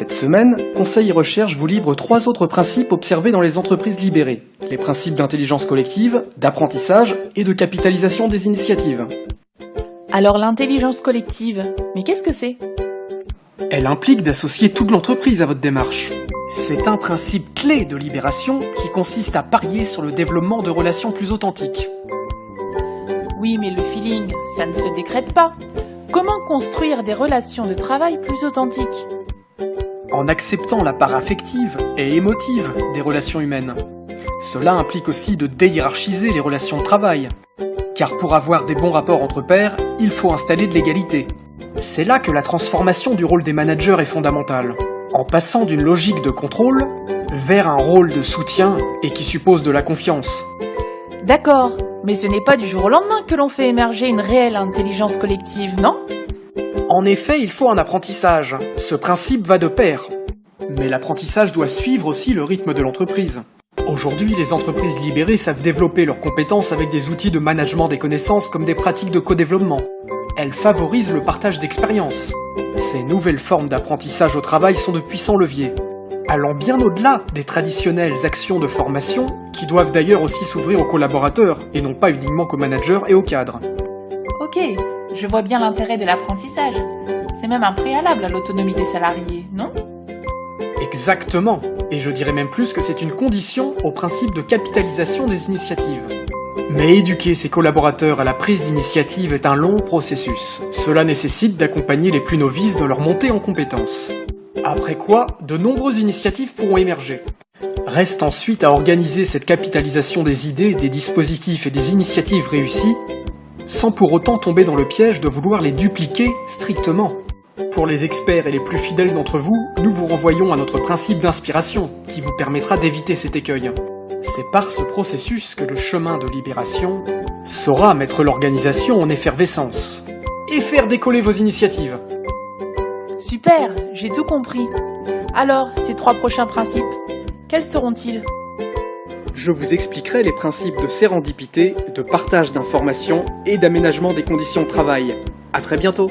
Cette semaine, Conseil et Recherche vous livre trois autres principes observés dans les entreprises libérées. Les principes d'intelligence collective, d'apprentissage et de capitalisation des initiatives. Alors l'intelligence collective, mais qu'est-ce que c'est? Elle implique d'associer toute l'entreprise à votre démarche. C'est un principe clé de libération qui consiste à parier sur le développement de relations plus authentiques. Oui, mais le feeling, ça ne se décrète pas. Comment construire des relations de travail plus authentiques? En acceptant la part affective et émotive des relations humaines. Cela implique aussi de déhiérarchiser les relations de travail. Car pour avoir des bons rapports entre pairs, il faut installer de l'égalité. C'est là que la transformation du rôle des managers est fondamentale. En passant d'une logique de contrôle vers un rôle de soutien et qui suppose de la confiance. D'accord, mais ce n'est pas du jour au lendemain que l'on fait émerger une réelle intelligence collective, non? En effet, il faut un apprentissage. Ce principe va de pair. Mais l'apprentissage doit suivre aussi le rythme de l'entreprise. Aujourd'hui, les entreprises libérées savent développer leurs compétences avec des outils de management des connaissances comme des pratiques de co-développement. Elles favorisent le partage d'expériences. Ces nouvelles formes d'apprentissage au travail sont de puissants leviers, allant bien au-delà des traditionnelles actions de formation, qui doivent d'ailleurs aussi s'ouvrir aux collaborateurs, et non pas uniquement qu'aux managers et aux cadres. Ok, je vois bien l'intérêt de l'apprentissage. C'est même un préalable à l'autonomie des salariés, non? Exactement, et je dirais même plus que c'est une condition au principe de capitalisation des initiatives. Mais éduquer ses collaborateurs à la prise d'initiative est un long processus. Cela nécessite d'accompagner les plus novices dans leur montée en compétences. Après quoi, de nombreuses initiatives pourront émerger. Reste ensuite à organiser cette capitalisation des idées, des dispositifs et des initiatives réussies, sans pour autant tomber dans le piège de vouloir les dupliquer strictement. Pour les experts et les plus fidèles d'entre vous, nous vous renvoyons à notre principe d'inspiration, qui vous permettra d'éviter cet écueil. C'est par ce processus que le chemin de libération saura mettre l'organisation en effervescence et faire décoller vos initiatives. Super, j'ai tout compris. Alors, ces trois prochains principes, quels seront-ils? Je vous expliquerai les principes de sérendipité, de partage d'informations et d'aménagement des conditions de travail. À très bientôt